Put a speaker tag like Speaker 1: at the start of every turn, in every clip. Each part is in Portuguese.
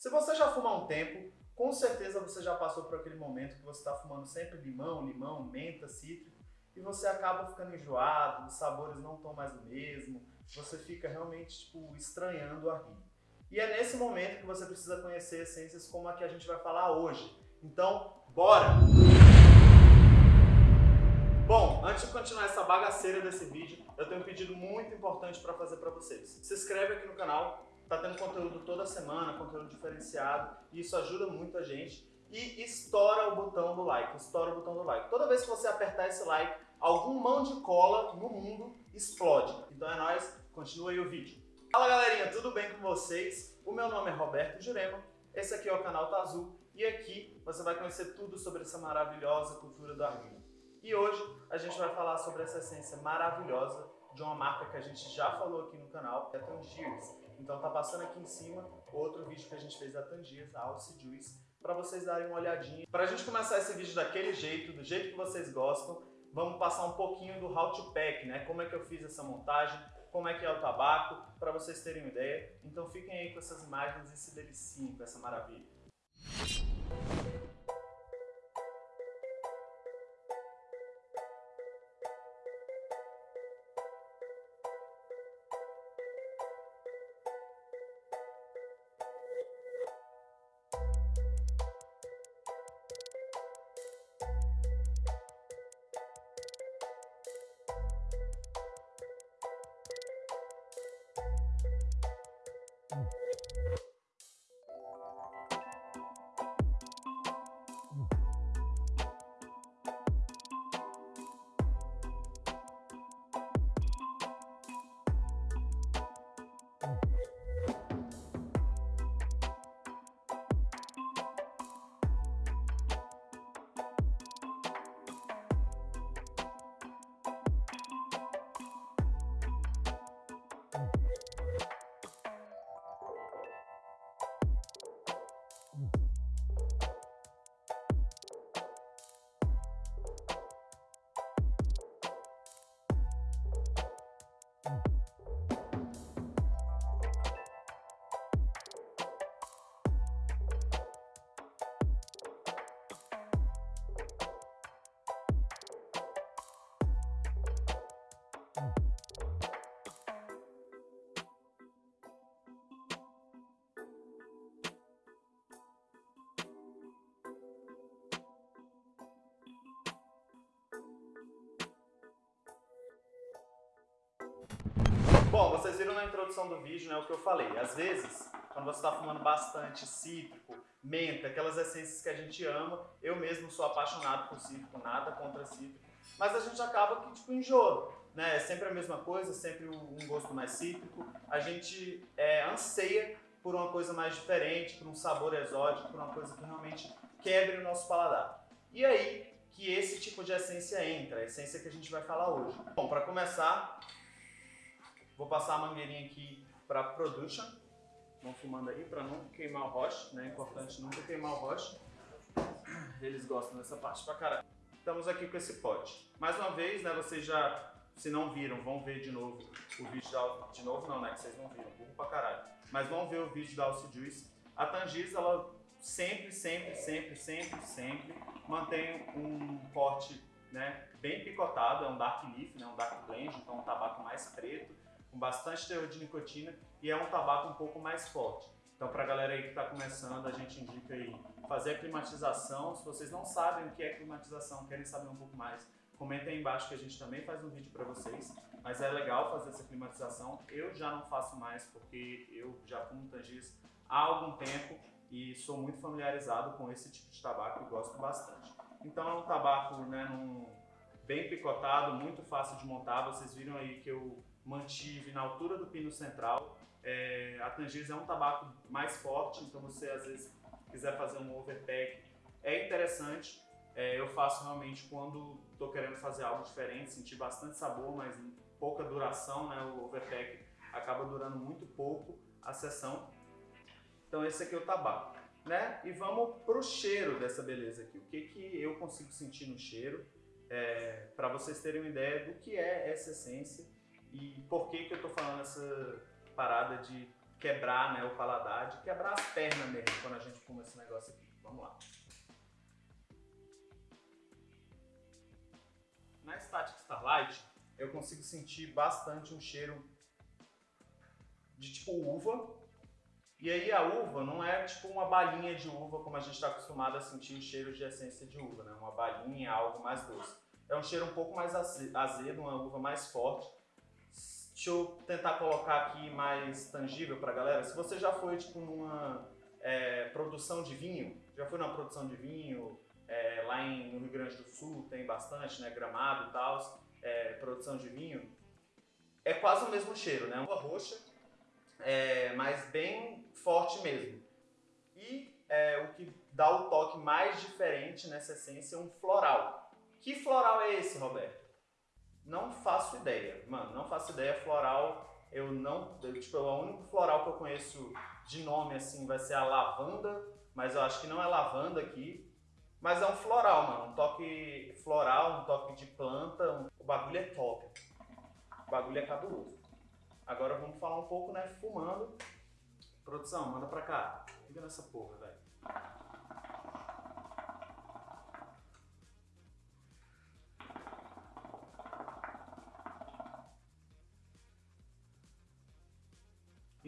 Speaker 1: Se você já fuma há um tempo, com certeza você já passou por aquele momento que você está fumando sempre limão, limão, menta, cítrico, e você acaba ficando enjoado, os sabores não estão mais o mesmo, você fica realmente tipo, estranhando o rim. E é nesse momento que você precisa conhecer essências como a que a gente vai falar hoje. Então, bora! Bom, antes de continuar essa bagaceira desse vídeo, eu tenho um pedido muito importante para fazer para vocês. Se inscreve aqui no canal, tá tendo conteúdo toda semana, conteúdo diferenciado, e isso ajuda muito a gente. E estoura o botão do like, estoura o botão do like. Toda vez que você apertar esse like, algum mão de cola no mundo explode. Então é nóis, continua aí o vídeo. Fala galerinha, tudo bem com vocês? O meu nome é Roberto Jurema, esse aqui é o canal Tá Azul, e aqui você vai conhecer tudo sobre essa maravilhosa cultura do arguilho. E hoje a gente vai falar sobre essa essência maravilhosa de uma marca que a gente já falou aqui no canal, que é Tangiers. Então tá passando aqui em cima outro vídeo que a gente fez da Tangiers, a Alce Juice, para vocês darem uma olhadinha. Para a gente começar esse vídeo daquele jeito, do jeito que vocês gostam, vamos passar um pouquinho do how to pack, né? Como é que eu fiz essa montagem, como é que é o tabaco, para vocês terem uma ideia. Então fiquem aí com essas imagens e se deliciem com essa maravilha. Vocês viram na introdução do vídeo né, o que eu falei. Às vezes, quando você está fumando bastante cítrico, menta, aquelas essências que a gente ama, eu mesmo sou apaixonado por cítrico, nada contra cítrico, mas a gente acaba que tipo enjoa. Né? É sempre a mesma coisa, sempre um gosto mais cítrico. A gente é, anseia por uma coisa mais diferente, por um sabor exótico, por uma coisa que realmente quebre o nosso paladar. E aí que esse tipo de essência entra, a essência que a gente vai falar hoje. Bom, para começar, Vou passar a mangueirinha aqui para production. Vão fumando aí para não queimar o roche, né? É importante nunca queimar o roche. Eles gostam dessa parte pra caralho. Estamos aqui com esse pote. Mais uma vez, né? Vocês já, se não viram, vão ver de novo o vídeo da... De novo não, né? Que vocês não viram, burro pra caralho. Mas vão ver o vídeo da Alce Juice. A Tangis, ela sempre, sempre, sempre, sempre, sempre mantém um porte né, bem picotado, é um dark leaf, né, um dark blend, então um tabaco mais preto, com bastante teor de nicotina e é um tabaco um pouco mais forte. Então, para a galera aí que está começando, a gente indica aí fazer a climatização. Se vocês não sabem o que é climatização, querem saber um pouco mais, comentem aí embaixo que a gente também faz um vídeo para vocês. Mas é legal fazer essa climatização. Eu já não faço mais porque eu já fumo Tangis há algum tempo e sou muito familiarizado com esse tipo de tabaco e gosto bastante. Então é um tabaco né, num, bem picotado, muito fácil de montar. Vocês viram aí que eu mantive na altura do pino central. É, a Tangiers é um tabaco mais forte, então você às vezes quiser fazer um overpack, é interessante. É, eu faço realmente quando estou querendo fazer algo diferente, sentir bastante sabor, mas pouca duração, né? o overpack acaba durando muito pouco a sessão. Então esse aqui é o tabaco. Né? E vamos para o cheiro dessa beleza aqui. O que, que eu consigo sentir no cheiro, é, para vocês terem uma ideia do que é essa essência e por que, que eu tô falando essa parada de quebrar né, o paladar, de quebrar as pernas mesmo quando a gente fuma esse negócio aqui. Vamos lá. Na Static Starlight, eu consigo sentir bastante um cheiro de tipo uva. E aí a uva não é tipo uma balinha de uva como a gente está acostumado a sentir o cheiro de essência de uva, né? Uma balinha, algo mais doce. É um cheiro um pouco mais azedo, uma uva mais forte. Deixa eu tentar colocar aqui mais tangível para a galera. Se você já foi tipo numa é, produção de vinho, já foi numa produção de vinho, é, lá em, no Rio Grande do Sul tem bastante, né? Gramado e tal, é, produção de vinho. É quase o mesmo cheiro, né? Uma roxa, é, mas bem forte mesmo. E é, o que dá o toque mais diferente nessa essência é um floral. Que floral é esse, Roberto? Não faço ideia, mano, não faço ideia. Floral, eu não. Eu, tipo, o único floral que eu conheço de nome assim vai ser a lavanda, mas eu acho que não é lavanda aqui. Mas é um floral, mano. Um toque floral, um toque de planta. Um... O bagulho é top. O bagulho é cabuloso. Agora vamos falar um pouco, né? Fumando. Produção, manda pra cá. Fica nessa porra, velho.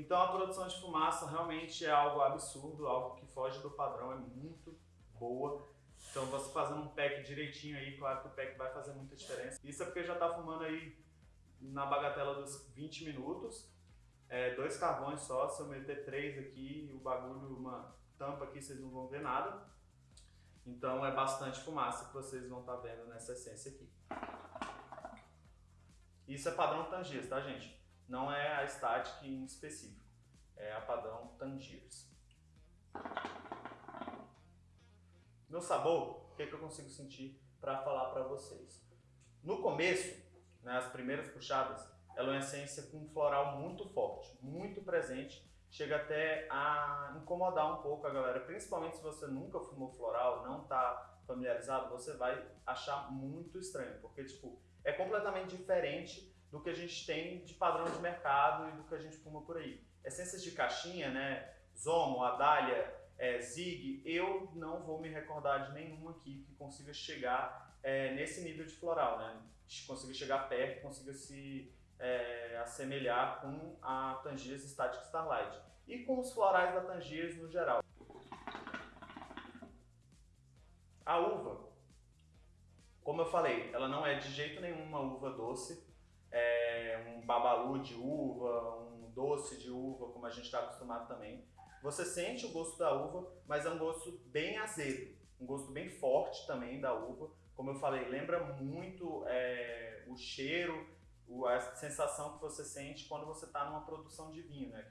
Speaker 1: Então a produção de fumaça realmente é algo absurdo, algo que foge do padrão, é muito boa. Então você fazendo um pack direitinho aí, claro que o pack vai fazer muita diferença. Isso é porque já tá fumando aí na bagatela dos 20 minutos. É, dois carvões só, se eu meter três aqui, o bagulho, uma tampa aqui, vocês não vão ver nada. Então é bastante fumaça que vocês vão estar tá vendo nessa essência aqui. Isso é padrão Tangiers, tá gente? Não é a Static em específico, é a padrão Tangiers. No sabor, o que, é que eu consigo sentir para falar para vocês? No começo, né, as primeiras puxadas, ela é uma essência com um floral muito forte, muito presente, chega até a incomodar um pouco a galera, principalmente se você nunca fumou floral, não está familiarizado, você vai achar muito estranho, porque tipo, é completamente diferente do que a gente tem de padrão de mercado e do que a gente fuma por aí. Essências de caixinha, né, Zomo, Adália, é, Zig, eu não vou me recordar de nenhuma aqui que consiga chegar é, nesse nível de floral, né? consiga chegar perto, consiga se é, assemelhar com a Tangiers Static Starlight e com os florais da Tangiers no geral. A uva, como eu falei, ela não é de jeito nenhum uma uva doce, é um babalu de uva, um doce de uva, como a gente está acostumado também. Você sente o gosto da uva, mas é um gosto bem azedo, um gosto bem forte também da uva, como eu falei, lembra muito é, o cheiro, a sensação que você sente quando você está numa produção de vinho, né?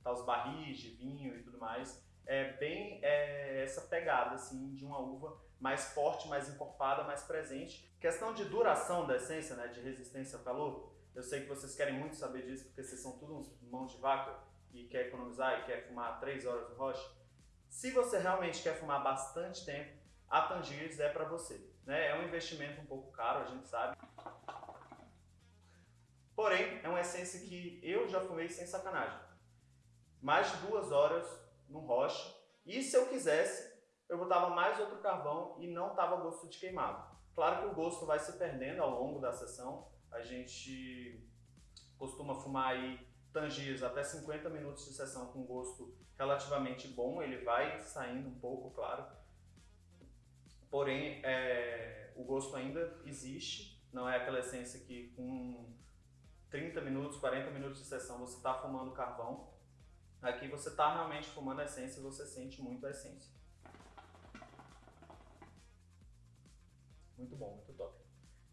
Speaker 1: Tá os barris de vinho e tudo mais. É bem é, essa pegada assim de uma uva mais forte, mais encorpada, mais presente. Questão de duração da essência, né? De resistência ao calor. Eu sei que vocês querem muito saber disso porque vocês são todos uns mãos de vaca e quer economizar e quer fumar 3 horas no rocha. Se você realmente quer fumar bastante tempo, a Tangiers é para você. Né? É um investimento um pouco caro, a gente sabe. Porém, é uma essência que eu já fumei sem sacanagem. Mais de duas horas no rocha. E se eu quisesse, eu botava mais outro carvão e não tava gosto de queimado. Claro que o gosto vai se perdendo ao longo da sessão. A gente costuma fumar aí tangiers até 50 minutos de sessão com gosto relativamente bom. Ele vai saindo um pouco, claro. Porém, é, o gosto ainda existe, não é aquela essência que com 30 minutos, 40 minutos de sessão você está fumando carvão. Aqui você está realmente fumando a essência e você sente muito a essência. Muito bom, muito top.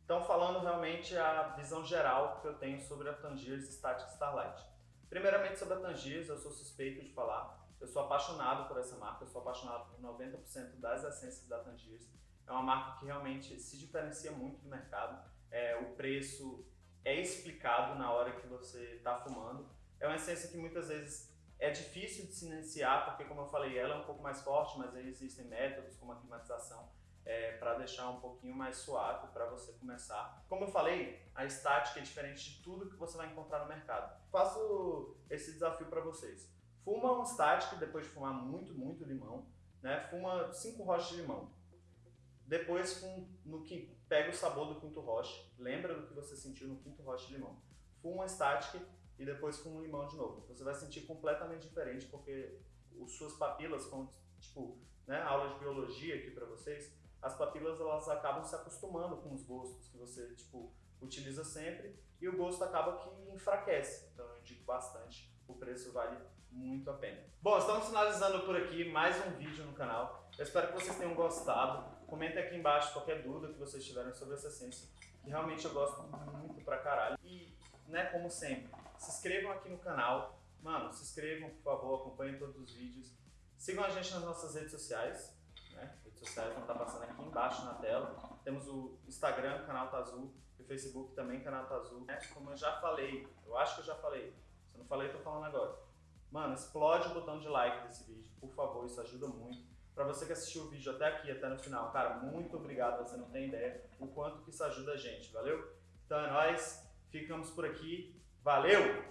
Speaker 1: Então, falando realmente a visão geral que eu tenho sobre a Tangiers Static Starlight. Primeiramente sobre a Tangiers, eu sou suspeito de falar, eu sou apaixonado por essa marca, eu sou apaixonado por 90% das essências da Tangiers. É uma marca que realmente se diferencia muito do mercado. É, o preço é explicado na hora que você está fumando. É uma essência que muitas vezes é difícil de se iniciar, porque como eu falei, ela é um pouco mais forte, mas aí existem métodos como a climatização. É, para deixar um pouquinho mais suave para você começar. Como eu falei, a estática é diferente de tudo que você vai encontrar no mercado. Faço esse desafio para vocês. Fuma um static depois de fumar muito, muito limão, né? Fuma cinco rochas de limão. Depois, fum, no que pega o sabor do quinto roche, lembra do que você sentiu no quinto roche de limão. Fuma um static e depois fuma um limão de novo. Você vai sentir completamente diferente porque as suas papilas, como tipo, né, aula de biologia aqui para vocês, as papilas elas acabam se acostumando com os gostos que você tipo utiliza sempre e o gosto acaba que enfraquece. Então eu indico bastante, o preço vale muito a pena. Bom, estamos finalizando por aqui mais um vídeo no canal. Eu espero que vocês tenham gostado. Comenta aqui embaixo qualquer dúvida que vocês tiverem sobre essa essência, que realmente eu gosto muito pra caralho. E, né, como sempre, se inscrevam aqui no canal. Mano, se inscrevam, por favor, acompanhem todos os vídeos. Sigam a gente nas nossas redes sociais. Sociais vão estar passando aqui embaixo na tela. Temos o Instagram, canal Tá Azul, e o Facebook também, canal Tá Azul. É, como eu já falei, eu acho que eu já falei. Se eu não falei, eu tô falando agora. Mano, explode o botão de like desse vídeo, por favor, isso ajuda muito. Para você que assistiu o vídeo até aqui, até no final, cara, muito obrigado, você não tem ideia o quanto que isso ajuda a gente, valeu? Então é nóis, ficamos por aqui, valeu!